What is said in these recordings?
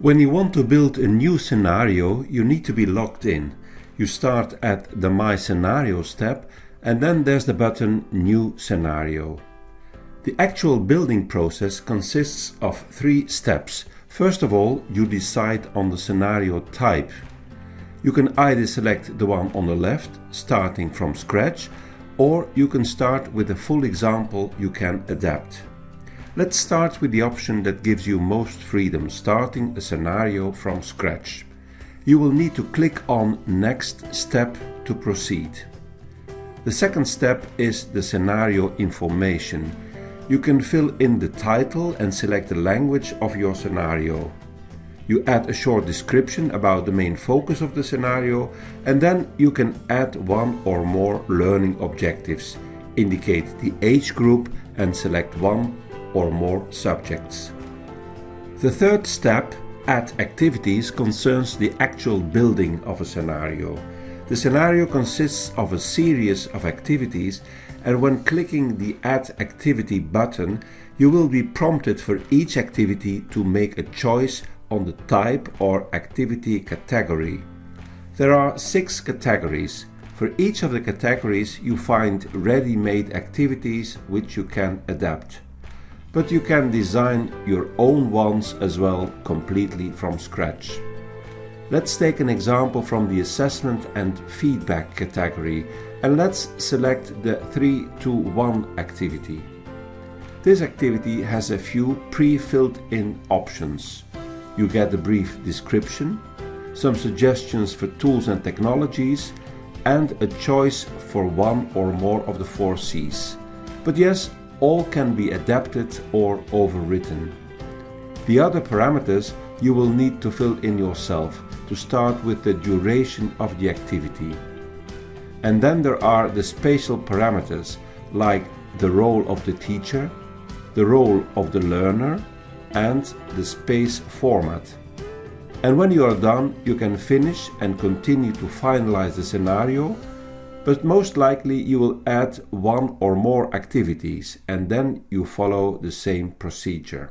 When you want to build a new scenario, you need to be logged in. You start at the My Scenarios tab and then there's the button New Scenario. The actual building process consists of three steps. First of all, you decide on the scenario type. You can either select the one on the left, starting from scratch, or you can start with a full example you can adapt. Let's start with the option that gives you most freedom, starting a scenario from scratch. You will need to click on Next Step to proceed. The second step is the scenario information. You can fill in the title and select the language of your scenario. You add a short description about the main focus of the scenario and then you can add one or more learning objectives, indicate the age group and select one or more subjects. The third step, Add Activities, concerns the actual building of a scenario. The scenario consists of a series of activities and when clicking the Add Activity button, you will be prompted for each activity to make a choice on the type or activity category. There are six categories. For each of the categories you find ready-made activities which you can adapt. But you can design your own ones as well completely from scratch. Let's take an example from the assessment and feedback category and let's select the 3 to 1 activity. This activity has a few pre-filled in options. You get a brief description, some suggestions for tools and technologies, and a choice for one or more of the four C's. But yes, all can be adapted or overwritten. The other parameters you will need to fill in yourself to start with the duration of the activity. And then there are the spatial parameters like the role of the teacher, the role of the learner, and the space format. And when you are done, you can finish and continue to finalize the scenario, but most likely you will add one or more activities and then you follow the same procedure.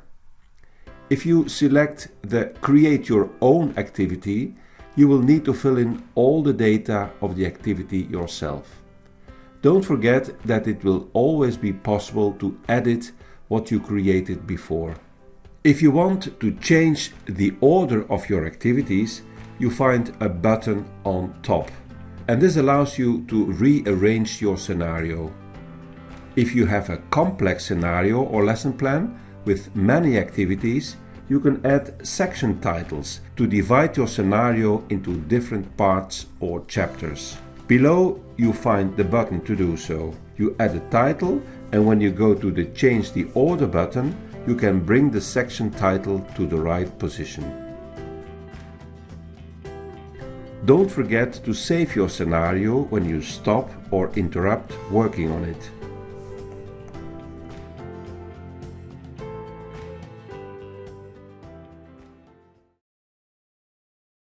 If you select the Create Your Own activity, you will need to fill in all the data of the activity yourself. Don't forget that it will always be possible to edit what you created before. If you want to change the order of your activities, you find a button on top. And this allows you to rearrange your scenario. If you have a complex scenario or lesson plan with many activities, you can add section titles to divide your scenario into different parts or chapters. Below you find the button to do so. You add a title and when you go to the change the order button, you can bring the section title to the right position. Don't forget to save your scenario when you stop or interrupt working on it.